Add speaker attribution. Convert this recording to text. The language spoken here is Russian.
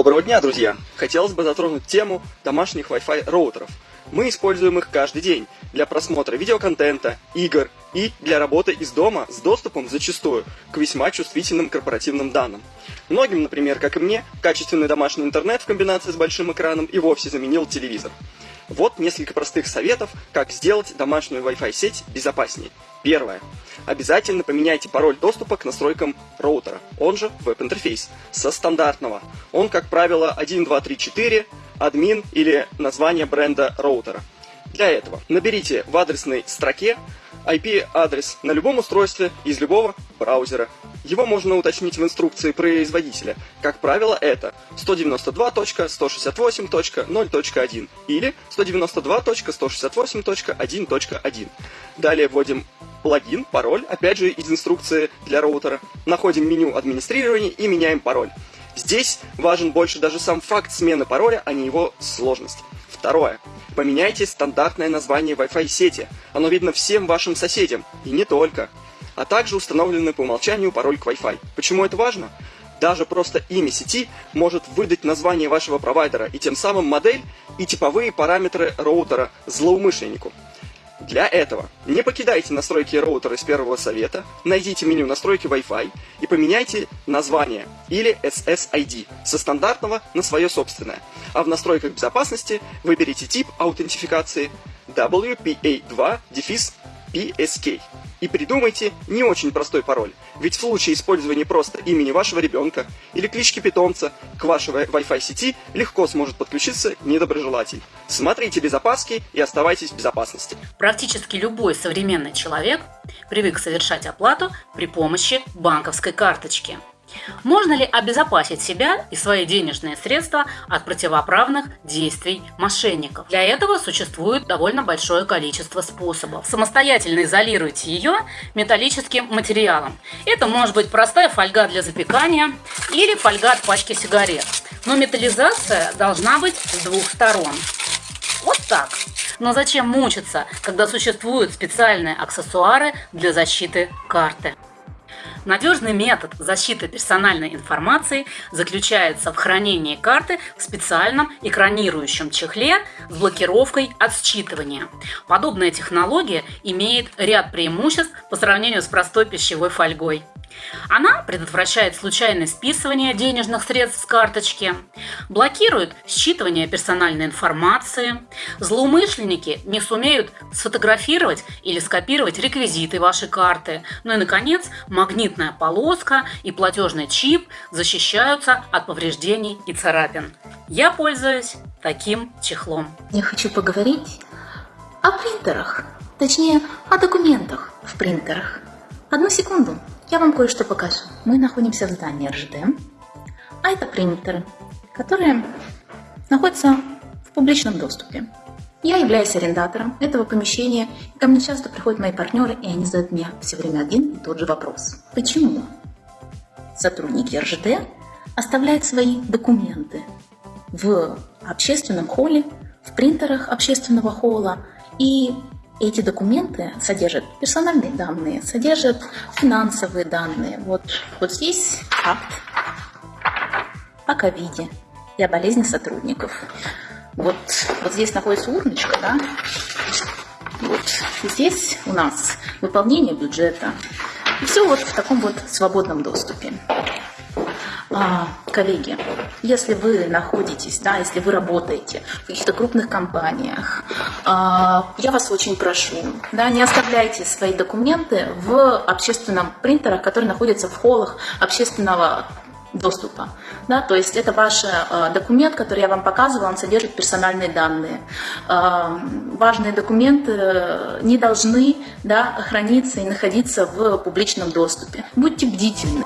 Speaker 1: Доброго дня, друзья! Хотелось бы затронуть тему домашних Wi-Fi роутеров. Мы используем их каждый день для просмотра видеоконтента, игр и для работы из дома с доступом зачастую к весьма чувствительным корпоративным данным. Многим, например, как и мне, качественный домашний интернет в комбинации с большим экраном и вовсе заменил телевизор. Вот несколько простых советов, как сделать домашнюю Wi-Fi сеть безопаснее. Первое. Обязательно поменяйте пароль доступа к настройкам роутера, он же веб-интерфейс, со стандартного. Он, как правило, 1234, админ или название бренда роутера. Для этого наберите в адресной строке IP-адрес на любом устройстве из любого браузера его можно уточнить в инструкции производителя. Как правило, это 192.168.0.1 или 192.168.1.1. Далее вводим плагин, пароль, опять же из инструкции для роутера. Находим меню администрирования и меняем пароль. Здесь важен больше даже сам факт смены пароля, а не его сложность. Второе. Поменяйте стандартное название Wi-Fi сети. Оно видно всем вашим соседям, и не только а также установленный по умолчанию пароль к Wi-Fi. Почему это важно? Даже просто имя сети может выдать название вашего провайдера и тем самым модель и типовые параметры роутера злоумышленнику. Для этого не покидайте настройки роутера из первого совета, найдите меню настройки Wi-Fi и поменяйте название или SSID со стандартного на свое собственное. А в настройках безопасности выберите тип аутентификации WPA2-PSK и придумайте не очень простой пароль, ведь в случае использования просто имени вашего ребенка или клички питомца к вашей Wi-Fi сети легко сможет подключиться недоброжелатель. Смотрите без опаски и оставайтесь в безопасности.
Speaker 2: Практически любой современный человек привык совершать оплату при помощи банковской карточки – можно ли обезопасить себя и свои денежные средства от противоправных действий мошенников? Для этого существует довольно большое количество способов. Самостоятельно изолируйте ее металлическим материалом. Это может быть простая фольга для запекания или фольга от пачки сигарет. Но металлизация должна быть с двух сторон. Вот так. Но зачем мучиться, когда существуют специальные аксессуары для защиты карты? Надежный метод защиты персональной информации заключается в хранении карты в специальном экранирующем чехле с блокировкой от считывания. Подобная технология имеет ряд преимуществ по сравнению с простой пищевой фольгой. Она предотвращает случайное списывание денежных средств с карточки, блокирует считывание персональной информации, злоумышленники не сумеют сфотографировать или скопировать реквизиты вашей карты, ну и, наконец, магнитная полоска и платежный чип защищаются от повреждений и царапин. Я пользуюсь таким чехлом.
Speaker 3: Я хочу поговорить о принтерах, точнее, о документах в принтерах. Одну секунду. Я вам кое-что покажу. Мы находимся в здании РЖД, а это принтеры, которые находятся в публичном доступе. Я являюсь арендатором этого помещения, и ко мне часто приходят мои партнеры, и они задают мне все время один и тот же вопрос. Почему сотрудники РЖД оставляют свои документы в общественном холле, в принтерах общественного холла и эти документы содержат персональные данные, содержат финансовые данные. Вот, вот здесь акт о ковиде и о болезни сотрудников. Вот, вот здесь находится урночка, да? Вот здесь у нас выполнение бюджета. И все вот в таком вот свободном доступе. А, коллеги, если вы находитесь, да, если вы работаете в каких-то крупных компаниях, а, я вас очень прошу, да, не оставляйте свои документы в общественном принтерах, которые находятся в холлах общественного доступа. Да, то есть это ваш э, документ, который я вам показывала, он содержит персональные данные. Э, важные документы не должны да, храниться и находиться в публичном доступе. Будьте бдительны.